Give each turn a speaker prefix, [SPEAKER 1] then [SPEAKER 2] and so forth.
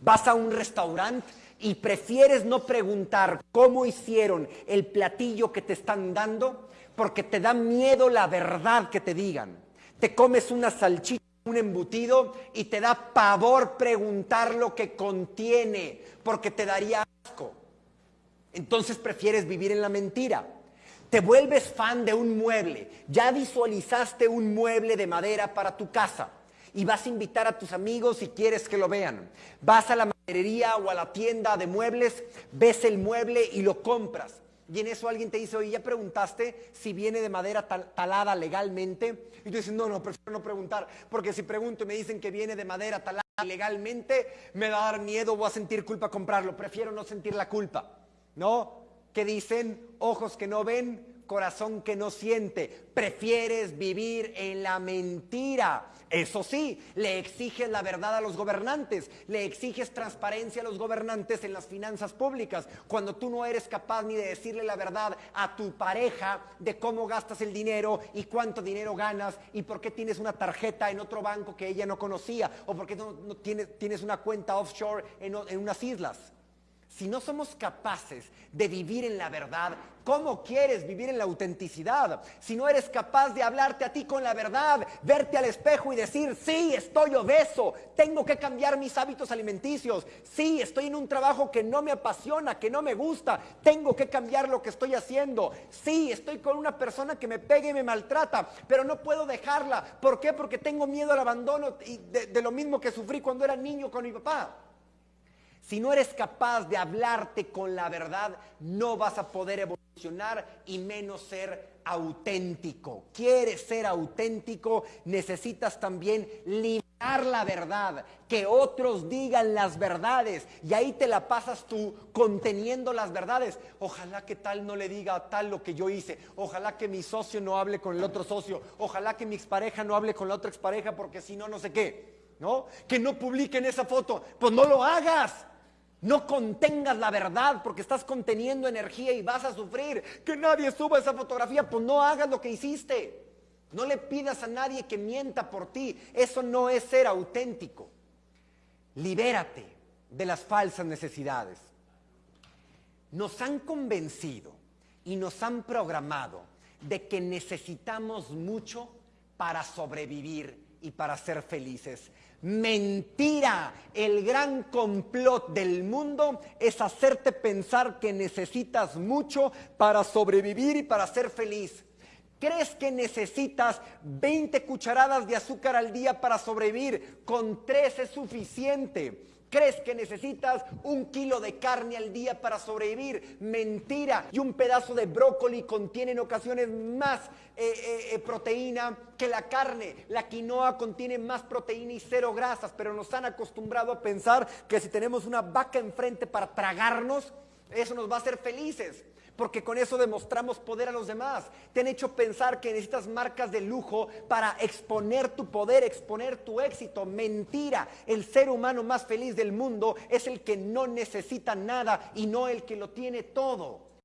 [SPEAKER 1] Vas a un restaurante y prefieres no preguntar cómo hicieron el platillo que te están dando porque te da miedo la verdad que te digan. Te comes una salchicha, un embutido y te da pavor preguntar lo que contiene porque te daría asco. Entonces prefieres vivir en la mentira. Te vuelves fan de un mueble. Ya visualizaste un mueble de madera para tu casa y vas a invitar a tus amigos si quieres que lo vean. Vas a la maderería o a la tienda de muebles, ves el mueble y lo compras. Y en eso alguien te dice, oye, ¿ya preguntaste si viene de madera talada legalmente? Y tú dices, no, no, prefiero no preguntar, porque si pregunto y me dicen que viene de madera talada legalmente, me va a dar miedo, voy a sentir culpa comprarlo. Prefiero no sentir la culpa, ¿no? Que dicen, ojos que no ven, corazón que no siente. Prefieres vivir en la mentira. Eso sí, le exiges la verdad a los gobernantes, le exiges transparencia a los gobernantes en las finanzas públicas, cuando tú no eres capaz ni de decirle la verdad a tu pareja de cómo gastas el dinero y cuánto dinero ganas y por qué tienes una tarjeta en otro banco que ella no conocía o por qué no, tienes, una cuenta offshore en unas islas. Si no somos capaces de vivir en la verdad, ¿cómo quieres vivir en la autenticidad? Si no eres capaz de hablarte a ti con la verdad, verte al espejo y decir, sí, estoy obeso, tengo que cambiar mis hábitos alimenticios, sí, estoy en un trabajo que no me apasiona, que no me gusta, tengo que cambiar lo que estoy haciendo, sí, estoy con una persona que me pega y me maltrata, pero no puedo dejarla. ¿Por qué? Porque tengo miedo al abandono y de, de lo mismo que sufrí cuando era niño con mi papá. Si no eres capaz de hablarte con la verdad, no vas a poder evolucionar y menos ser auténtico. Quieres ser auténtico, necesitas también liberar la verdad, que otros digan las verdades y ahí te la pasas tú conteniendo las verdades. Ojalá que tal no le diga tal lo que yo hice, ojalá que mi socio no hable con el otro socio, ojalá que mi expareja no hable con la otra expareja porque si no, no sé qué. ¿No? Que no publiquen esa foto. Pues no lo hagas. No contengas la verdad porque estás conteniendo energía y vas a sufrir. Que nadie suba esa fotografía, pues no hagas lo que hiciste. No le pidas a nadie que mienta por ti. Eso no es ser auténtico. Libérate de las falsas necesidades. Nos han convencido y nos han programado de que necesitamos mucho para sobrevivir y para ser felices. Mentira. El gran complot del mundo es hacerte pensar que necesitas mucho para sobrevivir y para ser feliz. ¿Crees que necesitas 20 cucharadas de azúcar al día para sobrevivir? Con tres es suficiente. ¿Crees que necesitas un kilo de carne al día para sobrevivir? Mentira. Y un pedazo de brócoli contiene en ocasiones más eh, eh, eh, proteína que la carne. La quinoa contiene más proteína y cero grasas, pero nos han acostumbrado a pensar que si tenemos una vaca enfrente para tragarnos, eso nos va a hacer felices porque con eso demostramos poder a los demás. Te han hecho pensar que necesitas marcas de lujo para exponer tu poder, exponer tu éxito. Mentira. El ser humano más feliz del mundo es el que no necesita nada y no el que lo tiene todo.